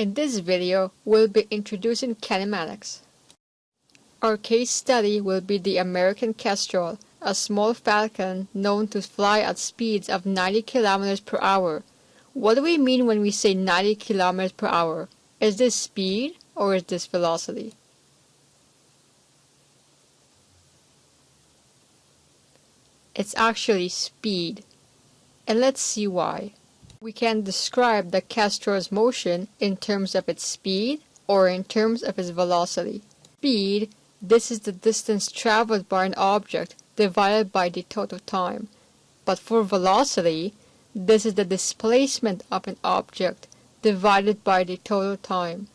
In this video, we'll be introducing kinematics. Our case study will be the American Kestrel, a small falcon known to fly at speeds of 90 km per hour. What do we mean when we say 90 km per hour? Is this speed or is this velocity? It's actually speed. And let's see why. We can describe the Kestrel's motion in terms of its speed or in terms of its velocity. Speed, this is the distance traveled by an object divided by the total time. But for velocity, this is the displacement of an object divided by the total time.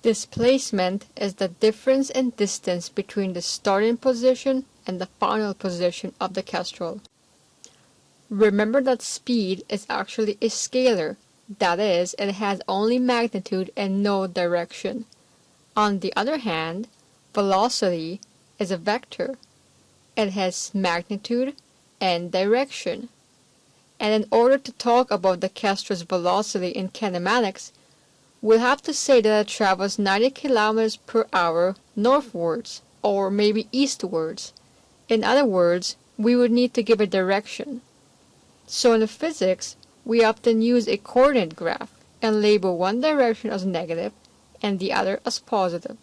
Displacement is the difference in distance between the starting position and the final position of the kestrel. Remember that speed is actually a scalar, that is, it has only magnitude and no direction. On the other hand, velocity is a vector. It has magnitude and direction. And in order to talk about the kestrel's velocity in kinematics, we'll have to say that it travels 90 kilometers per hour northwards, or maybe eastwards. In other words, we would need to give a direction. So in physics, we often use a coordinate graph and label one direction as negative and the other as positive.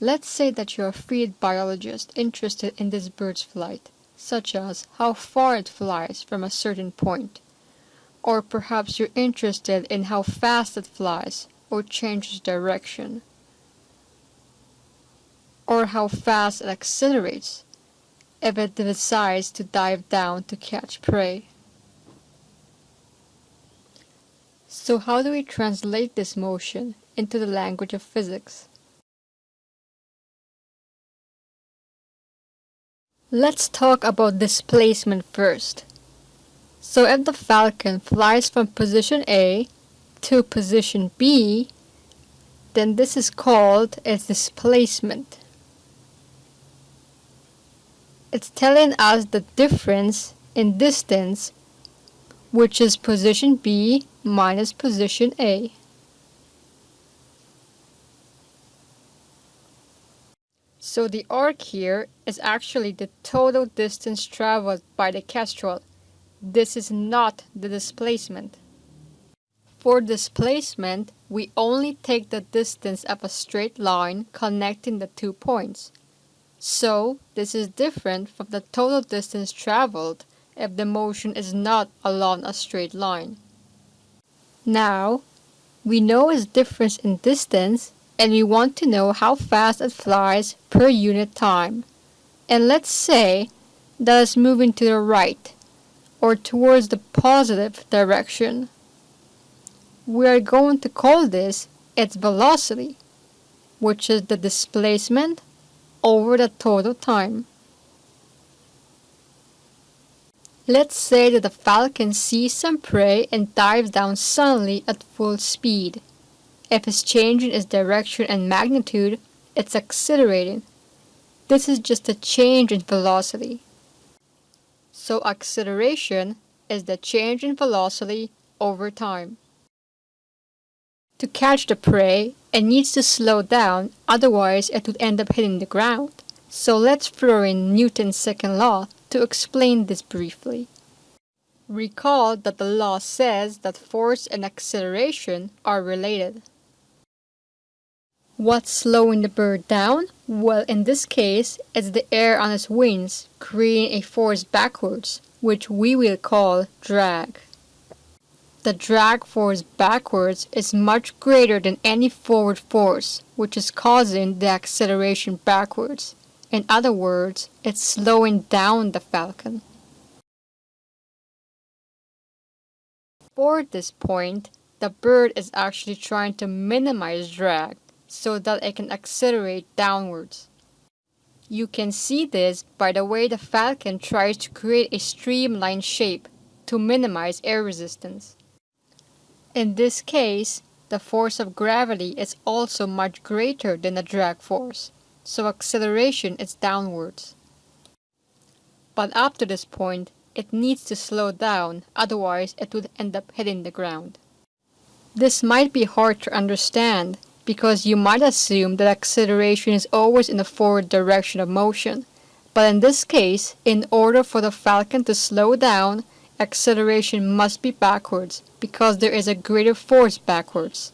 Let's say that you're a field biologist interested in this bird's flight, such as how far it flies from a certain point. Or perhaps you're interested in how fast it flies or changes direction. Or how fast it accelerates if it decides to dive down to catch prey. So how do we translate this motion into the language of physics? Let's talk about displacement first. So if the falcon flies from position A to position B, then this is called its displacement. It's telling us the difference in distance, which is position B minus position A. So the arc here is actually the total distance traveled by the kestrel. This is not the displacement. For displacement, we only take the distance of a straight line connecting the two points. So, this is different from the total distance traveled if the motion is not along a straight line. Now, we know its difference in distance and we want to know how fast it flies per unit time. And let's say that it's moving to the right or towards the positive direction. We are going to call this its velocity, which is the displacement over the total time. Let's say that the falcon sees some prey and dives down suddenly at full speed. If it's changing its direction and magnitude, it's accelerating. This is just a change in velocity. So acceleration is the change in velocity over time. To catch the prey, it needs to slow down, otherwise it would end up hitting the ground. So let's throw in Newton's second law to explain this briefly. Recall that the law says that force and acceleration are related. What's slowing the bird down? Well, in this case, it's the air on its wings, creating a force backwards, which we will call drag. The drag force backwards is much greater than any forward force, which is causing the acceleration backwards. In other words, it's slowing down the falcon. For this point, the bird is actually trying to minimize drag so that it can accelerate downwards. You can see this by the way the falcon tries to create a streamlined shape to minimize air resistance. In this case, the force of gravity is also much greater than the drag force, so acceleration is downwards. But up to this point, it needs to slow down, otherwise it would end up hitting the ground. This might be hard to understand because you might assume that acceleration is always in the forward direction of motion. But in this case, in order for the falcon to slow down, acceleration must be backwards because there is a greater force backwards.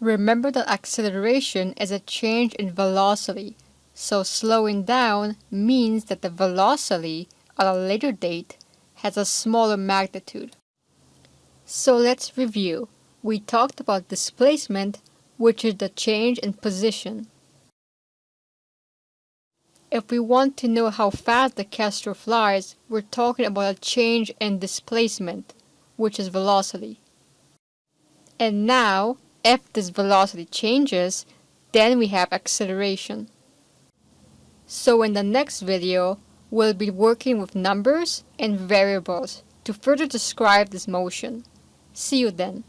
Remember that acceleration is a change in velocity, so slowing down means that the velocity at a later date has a smaller magnitude. So let's review. We talked about displacement, which is the change in position. If we want to know how fast the Kestrel flies, we're talking about a change in displacement, which is velocity. And now, if this velocity changes, then we have acceleration. So in the next video, we'll be working with numbers and variables to further describe this motion. See you then.